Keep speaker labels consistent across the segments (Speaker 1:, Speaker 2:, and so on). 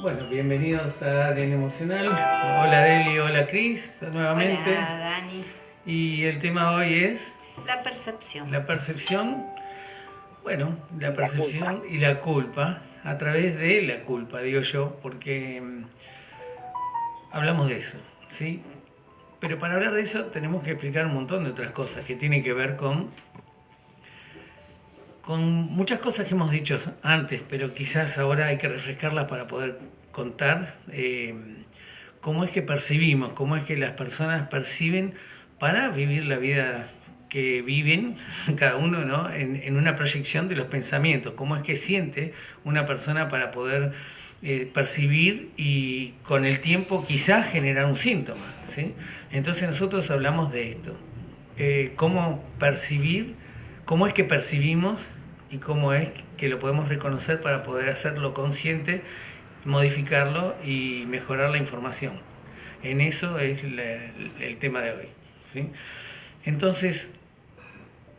Speaker 1: Bueno, bienvenidos a ADN Emocional. Hola Deli, hola Cris, nuevamente.
Speaker 2: Hola, Dani.
Speaker 1: Y el tema hoy es
Speaker 2: La percepción.
Speaker 1: la percepción, bueno, la percepción y la culpa, a través de la culpa, digo yo, porque mm, hablamos de eso, ¿sí? Pero para hablar de eso tenemos que explicar un montón de otras cosas que tienen que ver con con muchas cosas que hemos dicho antes, pero quizás ahora hay que refrescarlas para poder contar eh, cómo es que percibimos, cómo es que las personas perciben para vivir la vida que viven cada uno ¿no? en, una proyección de los pensamientos, cómo es que siente una persona para poder eh, percibir y con el tiempo quizás generar un síntoma. ¿sí? Entonces nosotros hablamos de esto, eh, cómo percibir, cómo es que percibimos y cómo es que lo podemos reconocer para poder hacerlo consciente, modificarlo y mejorar la información. En eso es el tema de hoy. ¿sí? Entonces,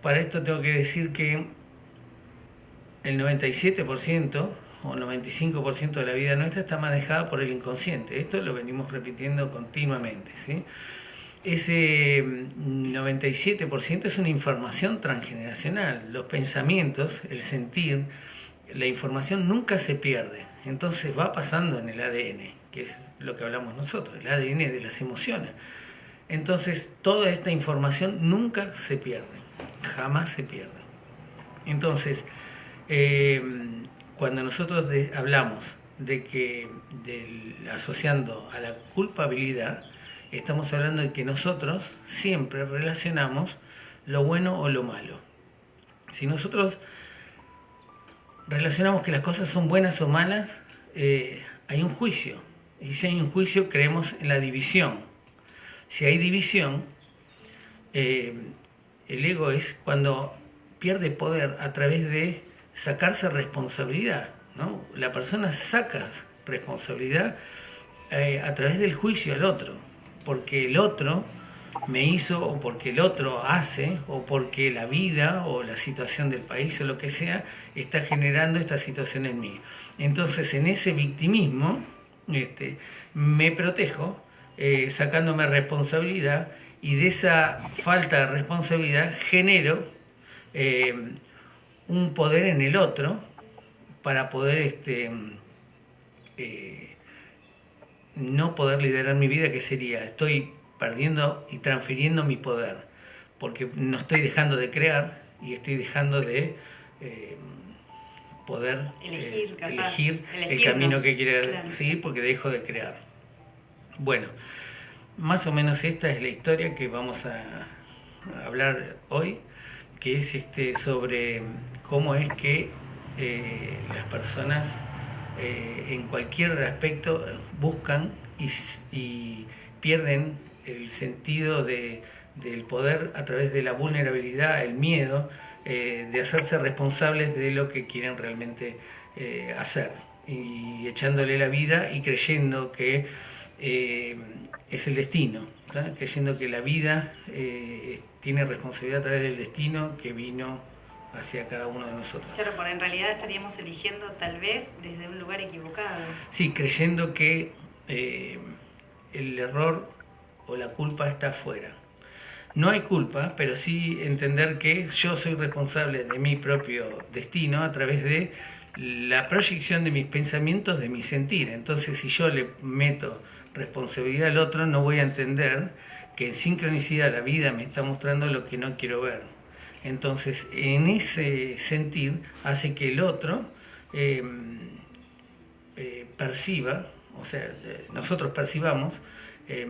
Speaker 1: para esto tengo que decir que el 97% o 95% de la vida nuestra está manejada por el inconsciente. Esto lo venimos repitiendo continuamente. ¿sí? Ese mm, 97% es una información transgeneracional. Los pensamientos, el sentir, la información nunca se pierde. Entonces va pasando en el ADN, que es lo que hablamos nosotros, el ADN de las emociones. Entonces toda esta información nunca se pierde, jamás se pierde. Entonces, eh, cuando nosotros hablamos de que asociando a la culpabilidad, estamos hablando de que nosotros siempre relacionamos lo bueno o lo malo. Si nosotros relacionamos que las cosas son buenas o malas, eh, hay un juicio. Y si hay un juicio, creemos en la división. Si hay división, eh, el ego es cuando pierde poder a través de sacarse responsabilidad. ¿no? La persona saca responsabilidad eh, a través del juicio al otro, porque el otro me hizo o porque el otro hace o porque la vida o la situación del país o lo que sea está generando esta situación en mí. Entonces en ese victimismo este, me protejo eh, sacándome responsabilidad y de esa falta de responsabilidad genero eh, un poder en el otro para poder este, eh, no poder liderar mi vida, que sería, estoy perdiendo y transfiriendo mi poder, porque no estoy dejando de crear y estoy dejando de eh, poder eh,
Speaker 2: Elegir, capaz,
Speaker 1: elegir el camino que quiera
Speaker 2: claro.
Speaker 1: seguir, porque dejo de crear. Bueno, más o menos esta es la historia que vamos a a hablar hoy, que es este, sobre cómo es que eh, las personas eh, en cualquier aspecto eh, buscan y, pierden el sentido de- del poder a través de la vulnerabilidad, el miedo, eh, de hacerse responsables de lo que quieren realmente hacer. Y echándole la vida y creyendo que es el destino, creyendo que la vida tiene responsabilidad a través del destino que vino hacia cada uno de nosotros.
Speaker 2: Claro, porque en realidad estaríamos eligiendo tal vez desde un lugar equivocado.
Speaker 1: Sí, creyendo que eh, el error o la culpa está afuera. No hay culpa, pero sí entender que yo soy responsable de mi propio destino a través de la proyección de mis pensamientos, de mi sentir. Entonces, si yo le meto responsabilidad al otro, no voy a entender que en sincronicidad la vida me está mostrando lo que no quiero ver. Entonces, en ese sentir hace que el otro eh, eh, perciba, o sea, nosotros percibamos eh,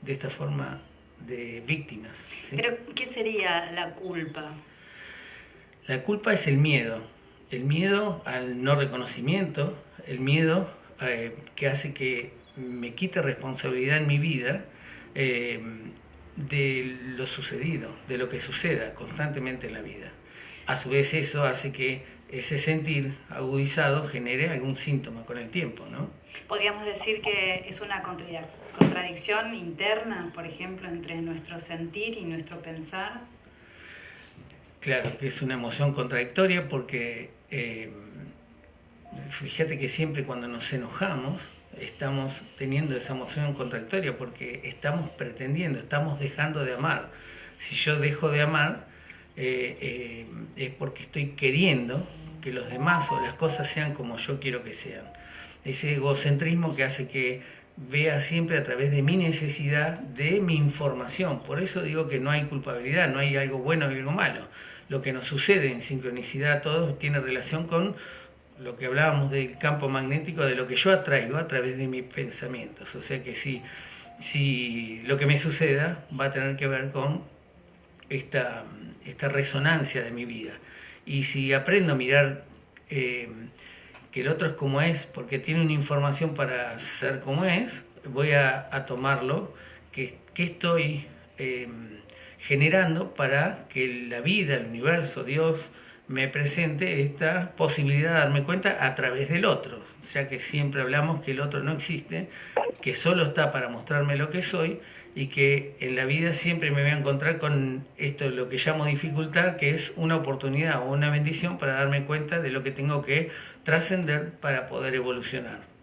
Speaker 1: de esta forma de víctimas. ¿sí?
Speaker 2: Pero, ¿qué sería la culpa?
Speaker 1: La culpa es el miedo, el miedo al no reconocimiento, el miedo que hace que me quite responsabilidad en mi vida de lo sucedido, de lo que suceda constantemente en la vida. A su vez eso hace que ese sentir agudizado genere algún síntoma con el tiempo, ¿no?
Speaker 2: Podríamos decir que es una contradic- contradicción interna, por ejemplo, entre nuestro sentir y nuestro pensar.
Speaker 1: Claro, que es una emoción contradictoria porque eh, fíjate que siempre cuando nos enojamos, estamos teniendo esa emoción contradictoria porque estamos pretendiendo, estamos dejando de amar. Si yo dejo de amar, eh, eh, es porque estoy queriendo que los demás o las cosas sean como yo quiero que sean. Ese egocentrismo que hace que vea siempre a través de mi necesidad de mi información. Por eso digo que no hay culpabilidad, no hay algo bueno y algo malo. Lo que nos sucede en sincronicidad a todos tiene relación con lo que hablábamos del campo magnético, de lo que yo atraigo a través de mis pensamientos. O sea que si, si lo que me suceda va a tener que ver con esta, esta resonancia de mi vida. Y si aprendo a mirar eh, que el otro es como es, porque tiene una información para ser como es, voy a, tomarlo, que, estoy eh, generando para que la vida, el universo, Dios, me presente esta posibilidad de darme cuenta a través del otro, ya que siempre hablamos que el otro no existe, que solo está para mostrarme lo que soy y que en la vida siempre me voy a encontrar con esto, lo que llamo dificultad, que es una oportunidad o una bendición para darme cuenta de lo que tengo que trascender para poder evolucionar.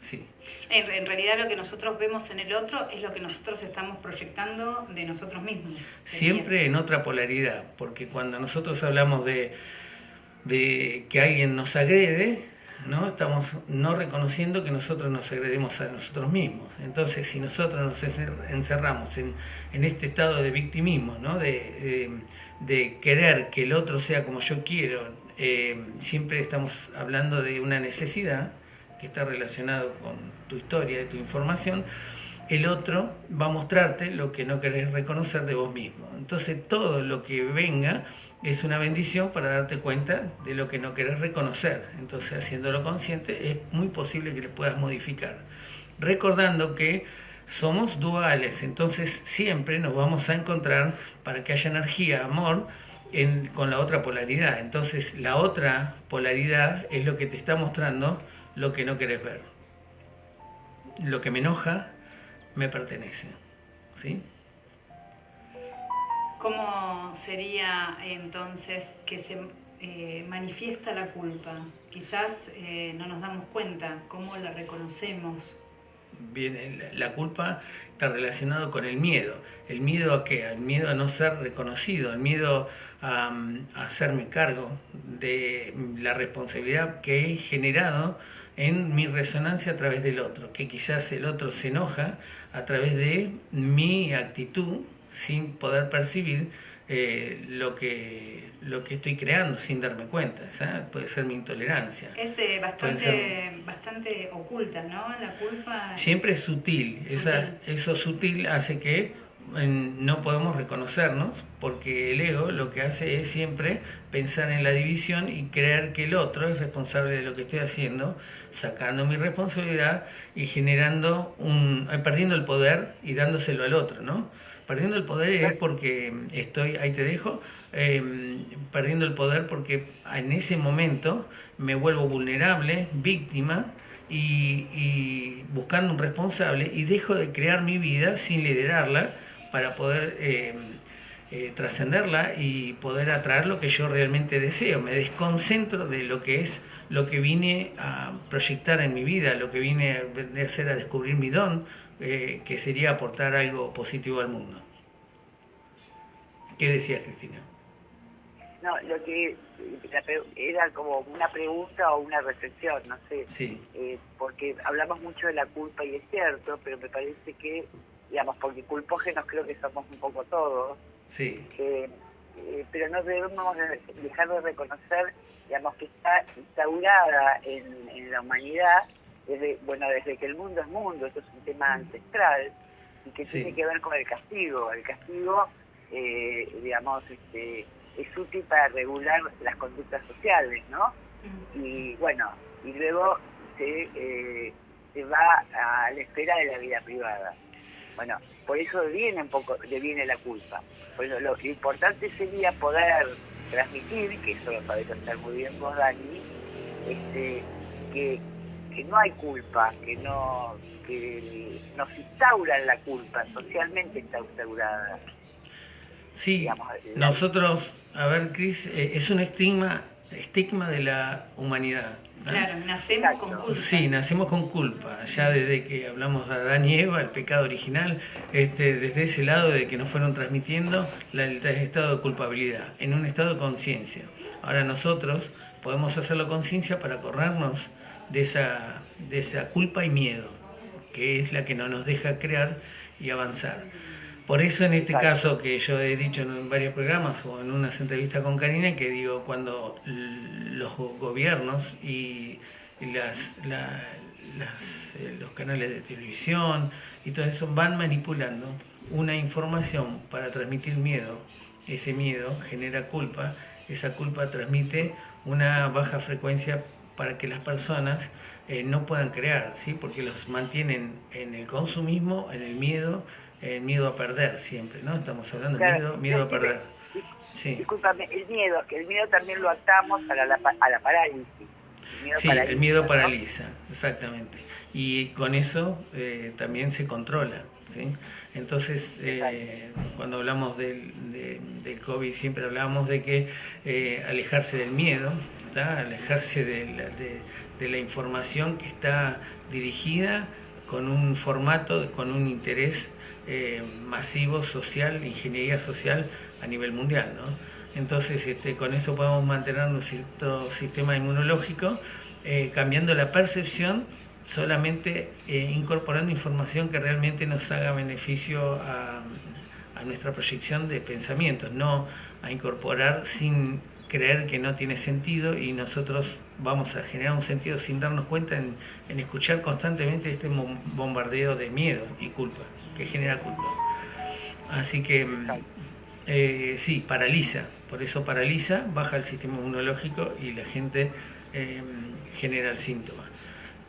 Speaker 1: Sí.
Speaker 2: En, realidad lo que nosotros vemos en el otro es lo que nosotros estamos proyectando de nosotros mismos.
Speaker 1: Siempre en otra polaridad, porque cuando nosotros hablamos de, de que alguien nos agrede, ¿no? estamos no reconociendo que nosotros nos agredemos a nosotros mismos. Entonces, si nosotros nos encerramos en, en este estado de victimismo, ¿no? de, de, querer que el otro sea como yo quiero, eh, siempre estamos hablando de una necesidad que está relacionado con tu historia y tu información, el otro va a mostrarte lo que no querés reconocer de vos mismo. Entonces todo lo que venga es una bendición para darte cuenta de lo que no querés reconocer. Entonces haciéndolo consciente es muy posible que le puedas modificar. Recordando que somos duales, entonces siempre nos vamos a encontrar para que haya energía, amor, con la otra polaridad. Entonces la otra polaridad es lo que te está mostrando lo que no querés ver. Lo que me enoja me pertenece. ¿Sí?
Speaker 2: ¿Cómo sería entonces que se eh, manifiesta la culpa? Quizás eh, no nos damos cuenta, ¿cómo la reconocemos?
Speaker 1: Bien, la culpa está relacionado con el miedo. ¿El miedo a qué? El miedo a no ser reconocido, el miedo a, a hacerme cargo de la responsabilidad que he generado en mi resonancia a través del otro, que quizás el otro se enoja a través de mi actitud sin poder percibir eh, lo, que, lo que estoy creando sin darme cuenta. Puede ser mi intolerancia.
Speaker 2: Es eh, bastante, bastante oculta, ¿no? La culpa.
Speaker 1: Siempre es sutil. Esa, eso sutil hace que no podemos reconocernos porque el ego lo que hace es siempre pensar en la división y creer que el otro es responsable de lo que estoy haciendo, sacando mi responsabilidad y generando un, eh, perdiendo el poder y dándoselo al otro, ¿no? Perdiendo el poder es porque estoy, ahí te dejo, em, perdiendo el poder porque en ese momento me vuelvo vulnerable, víctima, y, y buscando un responsable y dejo de crear mi vida sin liderarla para poder eh, eh, trascenderla y poder atraer lo que yo realmente deseo. Me desconcentro de lo que es lo que vine a proyectar en mi vida, lo que vine a hacer a descubrir mi don, eh, que sería aportar algo positivo al mundo. ¿Qué decía Cristina?
Speaker 3: No, lo que era como una pregunta o una reflexión, no sé.
Speaker 1: Sí.
Speaker 3: porque hablamos mucho de la culpa y es cierto, pero me parece que digamos, porque culpógenos creo que somos un poco todos.
Speaker 1: Sí.
Speaker 3: Eh, pero no debemos dejar de reconocer, digamos, que está instaurada en, la humanidad, desde, bueno, desde que el mundo es mundo, esto es un tema ancestral, y que tiene que ver con el castigo. El castigo, eh, digamos, este, es útil para regular las conductas sociales, ¿no? Y bueno, y luego se, eh, se va a la esfera de la vida privada. Bueno, por eso viene un poco, viene la culpa. Bueno, lo, importante sería poder transmitir, que eso lo sabes hacer muy bien vos, Dani, este, que, que no hay culpa, que no que nos instauran la culpa, socialmente está instaurada.
Speaker 1: Sí, nosotros, a ver, Cris, eh, es un estigma estigma de la humanidad.
Speaker 2: Claro, nacemos con culpa.
Speaker 1: Sí, nacemos con culpa. Ya desde que hablamos de Adán y Eva, el pecado original, este, desde ese lado de que nos fueron transmitiendo la, el estado de culpabilidad, en un estado de conciencia. Ahora nosotros podemos hacerlo conciencia para corrernos de esa, de esa culpa y miedo, que es la que no nos deja crear y avanzar. Por eso en este caso que yo he dicho en varios programas o en unas entrevistas con Karina, que digo, cuando los gobiernos y las, eh, los canales de televisión y todo eso van manipulando una información para transmitir miedo, ese miedo genera culpa, esa culpa transmite una baja frecuencia para que las personas eh, no puedan crear, ¿sí? porque los mantienen en el consumismo, en el miedo, el miedo a perder siempre, ¿no? Estamos hablando de miedo, miedo a perder.
Speaker 3: Sí. Discúlpame, el miedo, que el miedo también lo atamos a la, a la parálisis.
Speaker 1: sí, el miedo paraliza, exactamente. Y con eso eh, también se controla, ¿sí? Entonces, eh, cuando hablamos del, del COVID, siempre hablamos de que eh, alejarse del miedo, alejarse de la, de, de la información que está dirigida con un formato, con un interés eh, masivo social, ingeniería social a nivel mundial. ¿no? Entonces, este, con eso podemos mantener nuestro sistema inmunológico, eh, cambiando la percepción, solamente eh, incorporando información que realmente nos haga beneficio a, a nuestra proyección de pensamientos, no a incorporar sin creer que no tiene sentido y nosotros vamos a generar un sentido sin darnos cuenta en, en escuchar constantemente este bombardeo de miedo y culpa que genera culpa. Así que eh, sí, paraliza, por eso paraliza, baja el sistema inmunológico y la gente eh, genera el síntoma,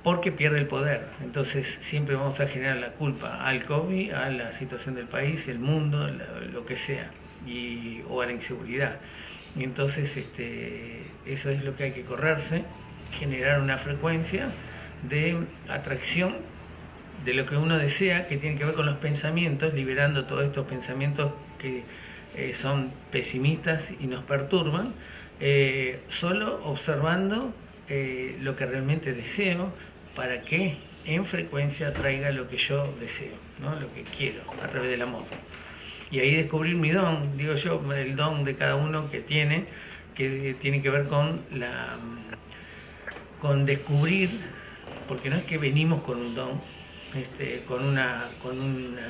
Speaker 1: porque pierde el poder. Entonces siempre vamos a generar la culpa al COVID, a la situación del país, el mundo, lo que sea, y, o a la inseguridad. Y entonces este, eso es lo que hay que correrse, generar una frecuencia de atracción de lo que uno desea, que tiene que ver con los pensamientos, liberando todos estos pensamientos que eh, son pesimistas y nos perturban, eh, solo observando eh, lo que realmente deseo para que en frecuencia traiga lo que yo deseo, ¿no? lo que quiero, a través del amor. Y ahí descubrir mi don, digo yo, el don de cada uno que tiene, que tiene que ver con la con descubrir, porque no es que venimos con un don, este, con una con una,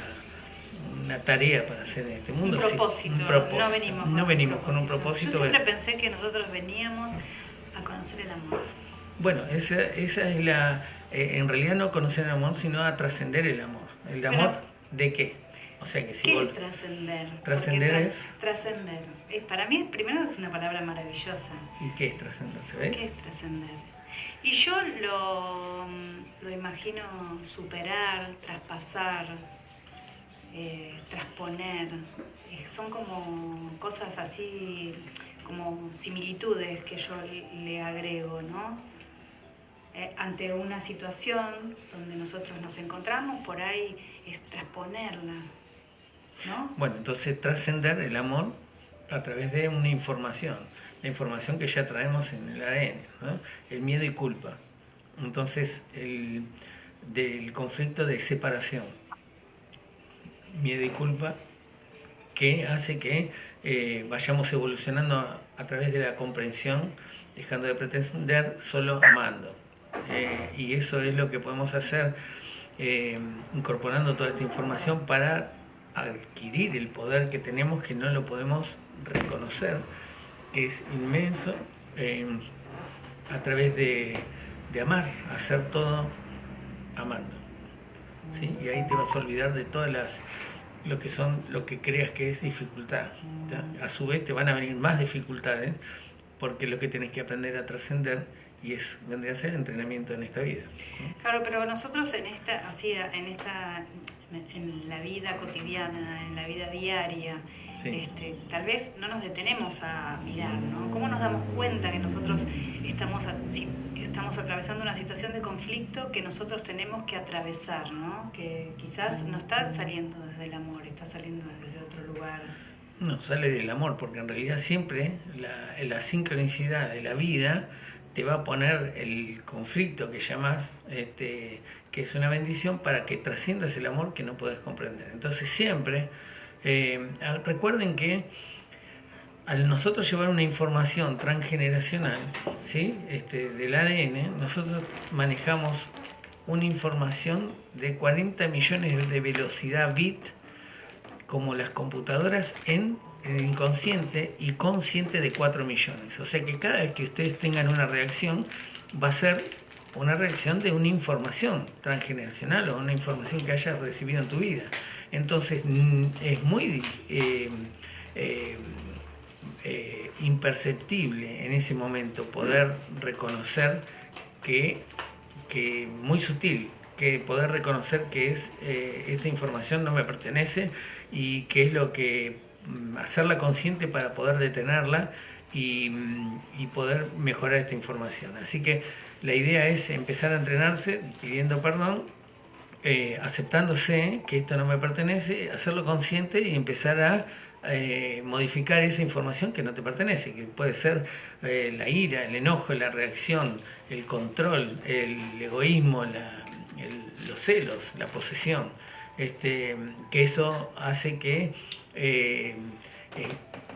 Speaker 1: una, tarea para hacer en este mundo.
Speaker 2: Un propósito. No venimos,
Speaker 1: con, no venimos un con un propósito.
Speaker 2: Yo siempre pensé que nosotros veníamos a conocer el amor.
Speaker 1: Bueno, esa, esa es la... Eh, en realidad no conocer el amor, sino a trascender el amor. ¿El amor de qué?
Speaker 2: O sea que si ¿Qué es trascender?
Speaker 1: Trascender es...
Speaker 2: Trascender. Para mí, primero es una palabra maravillosa.
Speaker 1: ¿Y qué es trascender? ¿Sabes?
Speaker 2: ¿Qué es trascender? Y yo lo, lo imagino superar, traspasar, eh, trasponer. Eh, son como cosas así, como similitudes que yo le agrego, ¿no? Eh, ante una situación donde nosotros nos encontramos, por ahí es trasponerla, ¿no?
Speaker 1: Bueno, entonces trascender el amor a través de una información la información que ya traemos en el ADN, el miedo y culpa. Entonces, el, del conflicto de separación, miedo y culpa, que hace que eh, vayamos evolucionando a, través de la comprensión, dejando de pretender, solo amando. Eh, y eso es lo que podemos hacer eh, incorporando toda esta información para adquirir el poder que tenemos que no lo podemos reconocer es inmenso eh, a través de, amar, hacer todo amando. ¿sí? Y ahí te vas a olvidar de todas las lo que son lo que creas que es dificultad. A su vez te van a venir más dificultades porque lo que tienes que aprender a trascender y es vendría a ser entrenamiento en esta vida.
Speaker 2: Claro, pero nosotros en esta así en esta en la vida cotidiana, en la vida diaria, este, tal vez no nos detenemos a mirar, ¿no? ¿Cómo nos damos cuenta que nosotros estamos, estamos atravesando una situación de conflicto que nosotros tenemos que atravesar, ¿no? Que quizás no está saliendo desde el amor, está saliendo desde otro lugar.
Speaker 1: No, sale del amor, porque en realidad siempre la, la sincronicidad de la vida te va a poner el conflicto que llamas, este, que es una bendición, para que trasciendas el amor que no puedes comprender. Entonces siempre, eh, recuerden que al nosotros llevar una información transgeneracional ¿sí? este, del ADN, nosotros manejamos una información de 40 millones de velocidad bit como las computadoras en inconsciente y consciente de 4 millones. O sea que cada vez que ustedes tengan una reacción va a ser una reacción de una información transgeneracional o una información que hayas recibido en tu vida. Entonces es muy eh, eh, eh, imperceptible en ese momento poder reconocer que, que muy sutil, que poder reconocer que es esta información no me pertenece y que es lo que hacerla consciente para poder detenerla y, mm, poder mejorar esta información. Así que la idea es empezar a entrenarse pidiendo perdón, eh, aceptándose que esto no me pertenece, hacerlo consciente y empezar a eh, modificar esa información que no te pertenece, que puede ser eh, la ira, el enojo, la reacción, el control, el egoísmo, los celos, la posesión. Este, que eso hace que eh, eh,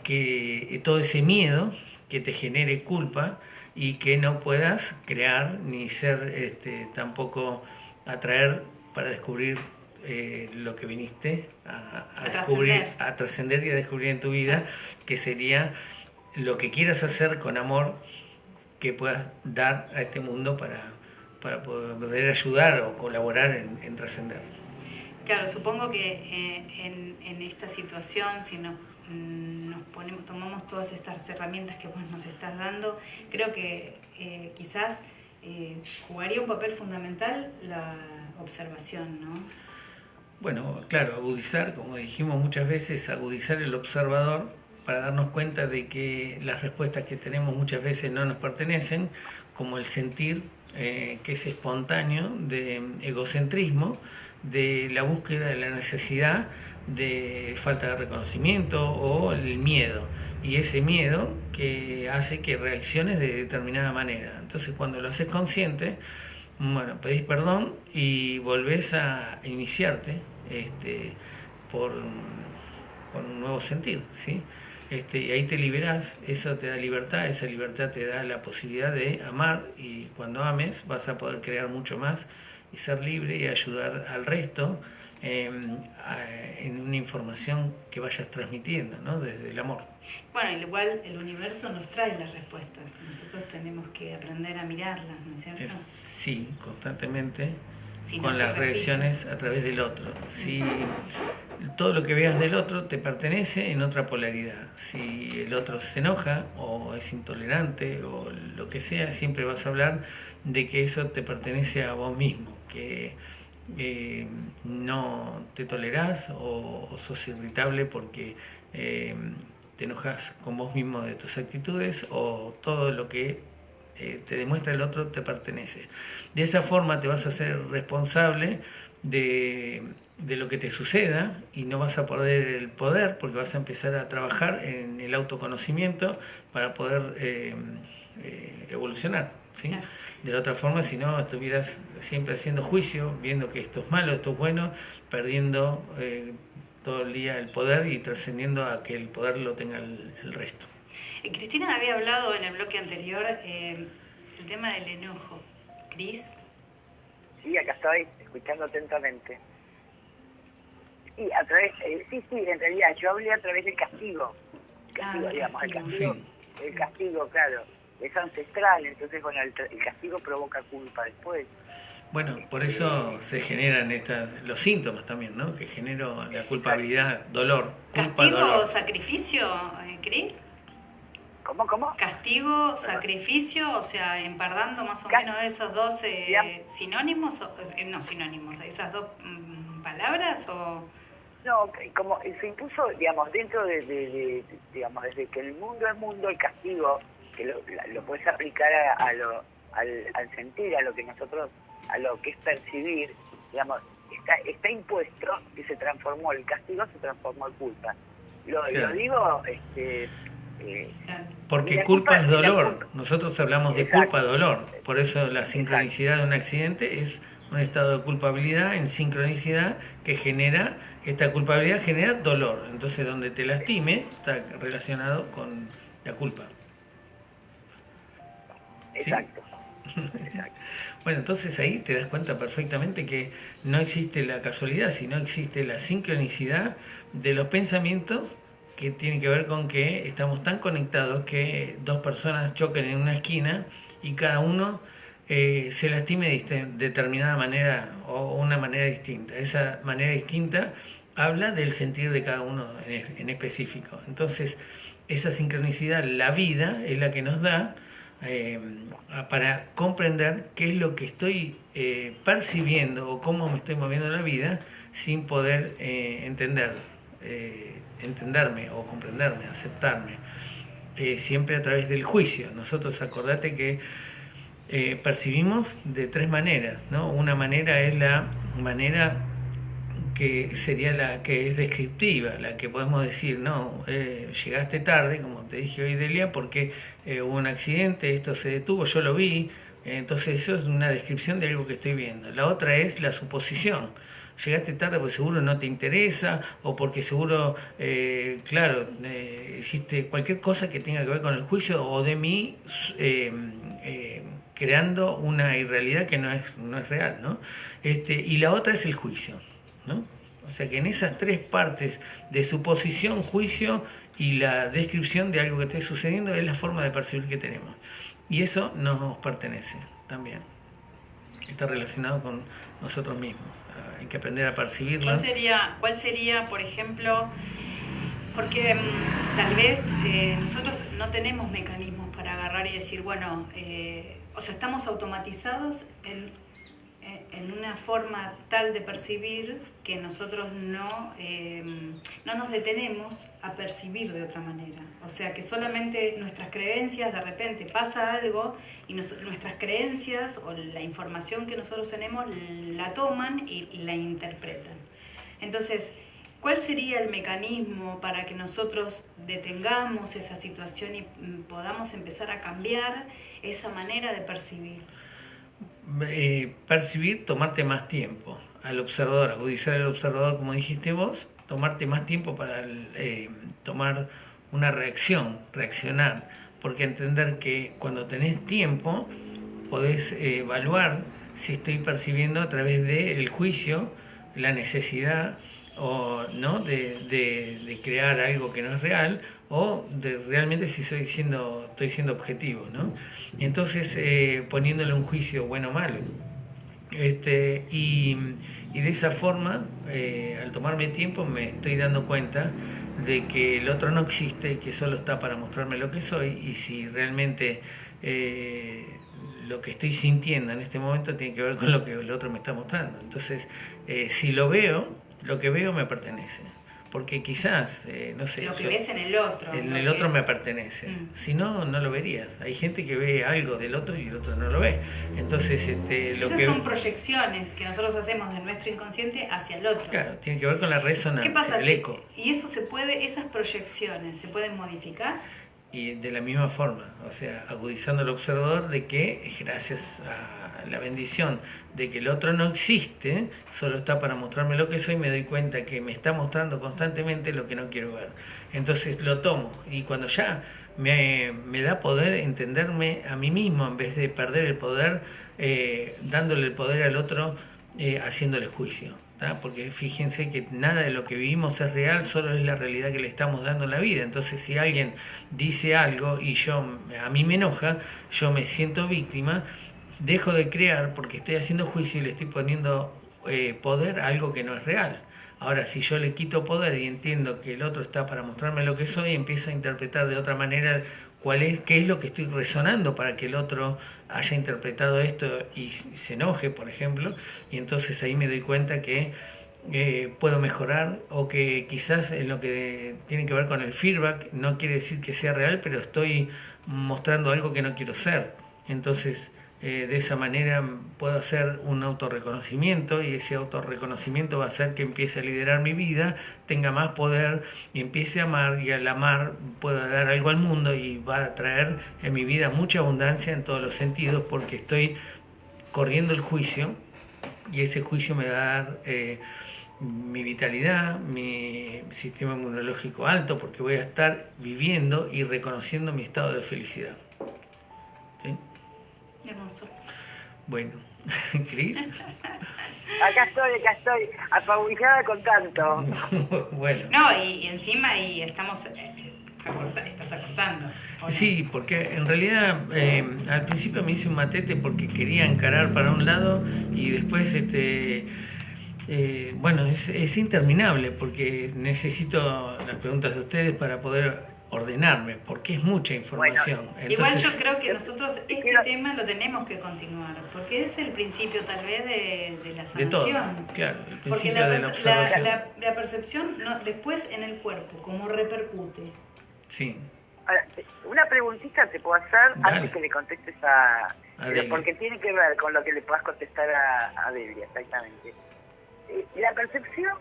Speaker 1: que todo ese miedo que te genere culpa y que no puedas crear ni ser este, tampoco atraer para descubrir eh, lo que viniste a, descubrir, a trascender y a descubrir en tu vida, que sería lo que quieras hacer con amor que puedas dar a este mundo para, para poder ayudar o colaborar en trascender.
Speaker 2: Claro, supongo que eh, en, esta situación, si nos, mm, nos, ponemos, tomamos todas estas herramientas que vos nos estás dando, creo que eh, quizás eh, jugaría un papel fundamental la observación, ¿no?
Speaker 1: Bueno, claro, agudizar, como dijimos muchas veces, agudizar el observador para darnos cuenta de que las respuestas que tenemos muchas veces no nos pertenecen, como el sentir que es espontáneo de egocentrismo, de la búsqueda de la necesidad de falta de reconocimiento o el miedo. Y ese miedo que hace que reacciones de determinada manera. Entonces cuando lo haces consciente, bueno, pedís perdón y volvés a iniciarte este, por, con un nuevo sentir. ¿sí? Este, y ahí te liberás, eso te da libertad, esa libertad te da la posibilidad de amar y cuando ames vas a poder crear mucho más y ser libre y ayudar al resto em, en una información que vayas transmitiendo, ¿no? Desde el amor.
Speaker 2: Bueno, igual el universo nos trae las respuestas, nosotros tenemos que aprender a mirarlas, ¿no es cierto?
Speaker 1: sí, constantemente. con las reacciones a través del otro. Si todo lo que veas del otro te pertenece en otra polaridad. Si el otro se enoja o es intolerante o lo que sea, siempre vas a hablar de que eso te pertenece a vos mismo que eh, no te tolerás o, sos irritable porque eh, te enojas con vos mismo de tus actitudes o todo lo que eh, te demuestra el otro te pertenece. De esa forma te vas a ser responsable de, de, lo que te suceda y no vas a perder el poder porque vas a empezar a trabajar en el autoconocimiento para poder evolucionar. ¿Sí? De la otra forma, si no, estuvieras siempre haciendo juicio, viendo que esto es malo, esto es bueno, perdiendo eh, todo el día el poder y trascendiendo a que el poder lo tenga el, resto.
Speaker 2: Eh, Cristina había hablado en el bloque anterior eh, el tema del enojo. ¿Cris?
Speaker 3: Sí, acá estoy, escuchando atentamente. Sí, a través, sí, sí, en realidad yo hablé a través del castigo. Castigo, ah, digamos, el castigo, el castigo, claro es ancestral, entonces bueno, el, castigo provoca culpa después.
Speaker 1: Bueno, por eso se generan estas, los síntomas también, ¿no? Que genero la culpabilidad, dolor,
Speaker 2: culpa, ¿Castigo, sacrificio, eh, Cris?
Speaker 3: ¿Cómo, cómo?
Speaker 2: Castigo, sacrificio, o sea, empardando más o menos esos dos eh, sinónimos, eh, no sinónimos, esas dos mm, palabras o...
Speaker 3: No, como se impuso, digamos, dentro de, digamos, desde que el mundo es mundo, el castigo que lo, lo puedes aplicar a, lo, al, al, sentir, a lo que nosotros, a lo que es percibir, digamos, está, está impuesto y se transformó, el castigo se transformó en culpa. Lo, lo digo, este, eh,
Speaker 1: porque culpa,
Speaker 3: culpa-
Speaker 1: es dolor.
Speaker 3: culpa-
Speaker 1: Nosotros hablamos de
Speaker 3: Exacto.
Speaker 1: culpa, dolor. Por eso la sincronicidad de un accidente es un estado de culpabilidad en sincronicidad que genera, esta culpabilidad genera dolor. Entonces donde te lastime está relacionado con la culpa.
Speaker 3: Exacto. exacto.
Speaker 1: Bueno, entonces ahí te das cuenta perfectamente que no existe la casualidad, sino existe la sincronicidad de los pensamientos que tienen que ver con que estamos tan conectados que dos personas choquen en una esquina y cada uno eh, se lastime de determinada manera o una manera distinta. Esa manera distinta habla del sentir de cada uno en, en específico. Entonces, esa sincronicidad, la vida, es la que nos da eh, para comprender qué es lo que estoy eh, percibiendo o cómo me estoy moviendo en la vida sin poder eh, entender, entenderme o comprenderme, aceptarme, siempre a través del juicio. Nosotros acordate que percibimos de tres maneras, ¿no? Una manera es la manera que sería la que es descriptiva, la que podemos decir, no, eh, llegaste tarde, como te dije hoy, Delia, porque eh, hubo un accidente, esto se detuvo, yo lo vi, entonces eso es una descripción de algo que estoy viendo. La otra es la suposición. Llegaste tarde porque seguro no te interesa o porque seguro, eh, claro, eh, hiciste cualquier cosa que tenga que ver con el juicio o de mí eh, eh, creando una irrealidad que no es, no es real, ¿no? Este, y la otra es el juicio, ¿no? O sea que en esas tres partes de suposición, juicio y la descripción de algo que esté sucediendo es la forma de percibir que tenemos. Y eso nos pertenece también. Está relacionado con nosotros mismos. Ah, Hay que aprender a percibirlo.
Speaker 2: ¿Cuál sería, cuál sería por ejemplo, porque mm, tal vez eh, nosotros no tenemos mecanismos para agarrar y decir, bueno, eh, o sea, estamos automatizados en, en- una forma tal de percibir que nosotros no, eh, no nos detenemos a percibir de otra manera. O sea, que solamente nuestras creencias, de repente pasa algo y nos- nuestras creencias o la información que nosotros tenemos la toman y, y la interpretan. Entonces, ¿cuál sería el mecanismo para que nosotros detengamos esa situación y mm, podamos empezar a cambiar esa manera de percibir?
Speaker 1: Eh, percibir, tomarte más tiempo al observador, agudizar al observador, como dijiste vos, tomarte más tiempo para eh, tomar una reacción, reaccionar, porque entender que cuando tenés tiempo podés eh, evaluar si estoy percibiendo a través del juicio la necesidad o no de, de- crear algo que no es real o de realmente si soy siendo estoy siendo objetivo no entonces eh, poniéndole un juicio bueno o malo. Este y, y de esa forma eh, al tomarme tiempo me estoy dando cuenta de que el otro no existe y que solo está para mostrarme lo que soy y si realmente eh, lo que estoy sintiendo en este momento tiene que ver con lo que el otro me está mostrando. Entonces, eh, si lo veo, lo que veo me pertenece. Porque quizás, eh, no sé,
Speaker 2: Lo que
Speaker 1: yo-
Speaker 2: ves en el otro.
Speaker 1: en el
Speaker 2: que-
Speaker 1: otro me pertenece.
Speaker 2: Mm.
Speaker 1: Si no, no lo verías. Hay gente que ve algo del otro y el otro no lo ve. Entonces, este, lo
Speaker 2: Esas
Speaker 1: que...
Speaker 2: son proyecciones que nosotros hacemos de nuestro inconsciente hacia el otro.
Speaker 1: Claro, tiene que ver con la resonancia,
Speaker 2: ¿Qué pasa
Speaker 1: el
Speaker 2: si-
Speaker 1: eco.
Speaker 2: Y eso se puede, esas proyecciones se pueden modificar.
Speaker 1: Y de la misma forma, o sea, agudizando al observador de que gracias a la bendición de que el otro no existe, solo está para mostrarme lo que soy, me doy cuenta que me está mostrando constantemente lo que no quiero ver. Entonces lo tomo y cuando ya me, me da poder entenderme a mí mismo en vez de perder el poder, eh, dándole el poder al otro, eh, haciéndole juicio. Porque fíjense que nada de lo que vivimos es real, solo es la realidad que le estamos dando en la vida. Entonces, si alguien dice algo y yo a mí me enoja, yo me siento víctima, dejo de crear porque estoy haciendo juicio y le estoy poniendo eh, poder a algo que no es real. Ahora, si yo le quito poder y entiendo que el otro está para mostrarme lo que soy, empiezo a interpretar de otra manera cuál es, qué es lo que estoy resonando para que el otro haya interpretado esto y se enoje, por ejemplo, y entonces ahí me doy cuenta que eh, puedo mejorar o que quizás en lo que tiene que ver con el feedback no quiere decir que sea real, pero estoy mostrando algo que no quiero ser. Entonces eh, de esa manera puedo hacer un autorreconocimiento y ese autorreconocimiento va a hacer que empiece a liderar mi vida, tenga más poder y empiece a amar y al amar pueda dar algo al mundo y va a traer en mi vida mucha abundancia en todos los sentidos porque estoy corriendo el juicio y ese juicio me va a dar eh, mi vitalidad, mi sistema inmunológico alto, porque voy a estar viviendo y reconociendo mi estado de felicidad. Bueno, Cris.
Speaker 3: Acá estoy, acá estoy, apabullada con tanto.
Speaker 1: bueno.
Speaker 2: No, y, y encima y estamos eh, acorta- estás acostando.
Speaker 1: Sí, porque en realidad eh, al principio me hice un matete porque quería encarar para un lado y después, este, eh, bueno, es, es interminable porque necesito las preguntas de ustedes para poder ordenarme, porque es mucha información.
Speaker 2: Igual
Speaker 1: Entonces,
Speaker 2: yo creo que nosotros este
Speaker 3: quiero-
Speaker 2: tema lo tenemos que continuar, porque es el principio tal vez de, de la
Speaker 1: de todo,
Speaker 2: sanación.
Speaker 1: claro, el
Speaker 2: Porque
Speaker 1: principio
Speaker 2: la,
Speaker 1: de la observación.
Speaker 2: la- la- la percepción no, después en el cuerpo, cómo repercute.
Speaker 1: Sí,
Speaker 3: Ahora, una preguntita te puedo hacer
Speaker 1: Dale.
Speaker 3: antes que le contestes a...
Speaker 1: A
Speaker 3: porque tiene que ver con lo que le puedas contestar a, a Delia, exactamente. Eh, la percepción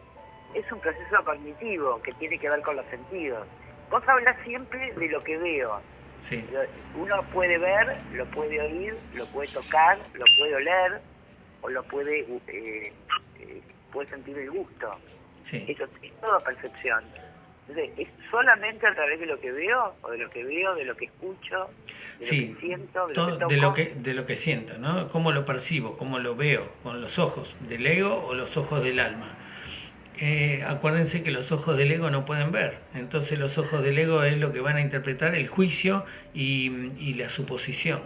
Speaker 3: es un proceso cognitivo que tiene que ver con los sentidos. Vos hablas siempre de lo que veo.
Speaker 1: sí,
Speaker 3: Uno puede ver, lo puede oír, lo puede tocar, lo puede oler o lo puede, eh, eh, puede sentir el gusto.
Speaker 1: sí.
Speaker 3: Eso es toda percepción. Entonces, ¿es solamente a través de lo que veo, o de lo que veo, de lo que escucho, de
Speaker 1: Sí,
Speaker 3: lo que siento, de
Speaker 1: todo-
Speaker 3: lo que toco?
Speaker 1: de lo que de lo que siento, ¿no? Cómo lo percibo, cómo lo veo, con los ojos del ego o los ojos del alma. Eh, acuérdense que los ojos del ego no pueden ver, entonces los ojos del ego es lo que van a interpretar el juicio y, la suposición.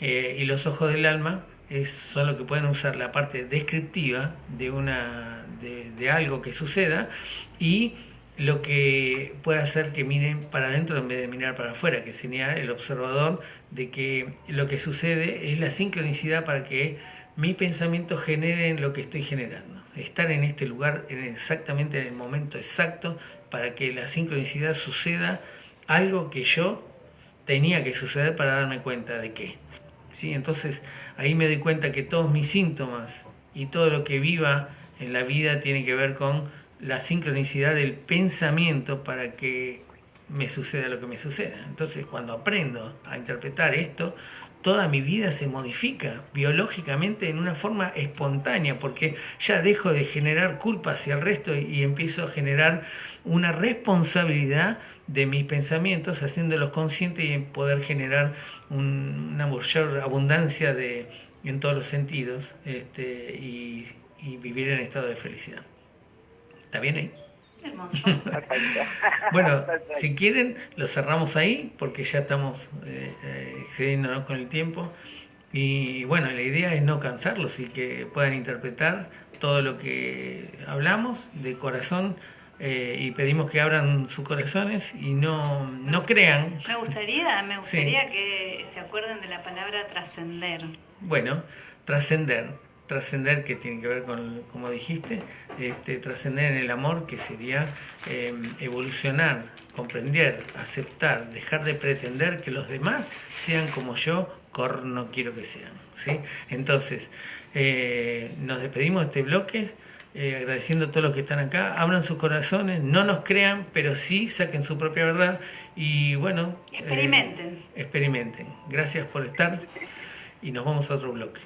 Speaker 1: Eh, y los ojos del alma es, son lo que pueden usar la parte descriptiva de, una, de, algo que suceda y lo que puede hacer que miren para adentro en vez de mirar para afuera, que sería el observador de que lo que sucede es la sincronicidad para que mi pensamiento genere lo que estoy generando. Estar en este lugar en exactamente en el momento exacto para que la sincronicidad suceda algo que yo tenía que suceder para darme cuenta de qué. ¿Sí? Entonces ahí me doy cuenta que todos mis síntomas y todo lo que viva en la vida tiene que ver con la sincronicidad del pensamiento para que me suceda lo que me suceda. Entonces cuando aprendo a interpretar esto, toda mi vida se modifica biológicamente en una forma espontánea, porque ya dejo de generar culpa hacia el resto y, empiezo a generar una responsabilidad de mis pensamientos, haciéndolos conscientes y poder generar un- una mayor abundancia de, en todos los sentidos este, y, y vivir en estado de felicidad. ¿Está bien ahí?
Speaker 2: Hermoso.
Speaker 3: Perfecto.
Speaker 1: Bueno,
Speaker 3: Perfecto.
Speaker 1: si quieren, lo cerramos ahí porque ya estamos eh, eh, excediéndonos con el tiempo. Y bueno, la idea es no cansarlos y que puedan interpretar todo lo que hablamos de corazón eh, y pedimos que abran sus corazones y no, no crean.
Speaker 2: Me gustaría, me gustaría que se acuerden de la palabra trascender.
Speaker 1: Bueno, trascender, trascender que tiene que ver con, como dijiste, este, trascender en el amor, que sería eh, evolucionar, comprender, aceptar, dejar de pretender que los demás sean como yo, cor no quiero que sean. ¿sí? Entonces, eh, nos despedimos de este bloque. eh, agradeciendo a todos los que están acá, abran sus corazones, no nos crean, pero sí saquen su propia verdad y bueno, eh,
Speaker 2: Experimenten.
Speaker 1: experimenten. Gracias por estar y nos vamos a otro bloque.